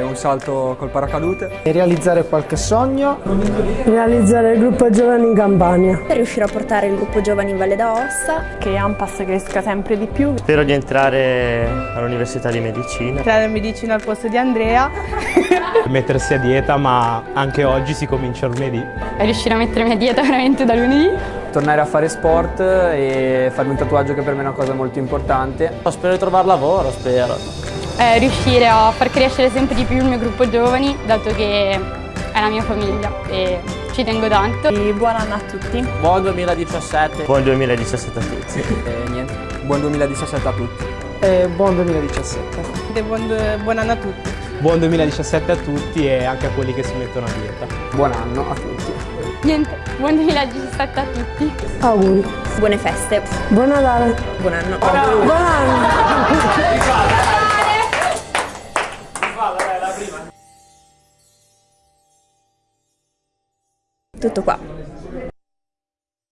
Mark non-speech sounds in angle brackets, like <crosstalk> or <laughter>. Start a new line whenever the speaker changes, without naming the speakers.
un salto col paracadute,
realizzare qualche sogno,
realizzare il gruppo giovani in Campania,
per riuscire a portare il gruppo giovani in Valle d'Aosta,
che Ampas cresca sempre di più.
Spero di entrare all'università di medicina.
Entrare in medicina al posto di Andrea. <laughs>
Mettersi a dieta, ma anche oggi si comincia lunedì.
E riuscire a mettermi a dieta veramente da lunedì.
Tornare a fare sport e farmi un tatuaggio che per me è una cosa molto importante.
Spero di trovare lavoro, spero.
Eh, riuscire a far crescere sempre di più il mio gruppo giovani, dato che è la mia famiglia e ci tengo tanto.
E buon anno a tutti.
Buon 2017. Buon 2017 a tutti.
E niente, buon 2017 a tutti.
E buon 2017.
E buon, buon anno a tutti.
Buon 2017 a tutti e anche a quelli che si mettono a dieta.
Buon anno a tutti.
Niente, buon 2017 a tutti.
Auguri.
Buone feste.
Buon Natale.
Buon anno.
Buon anno. Buon anno.
Tutto qua.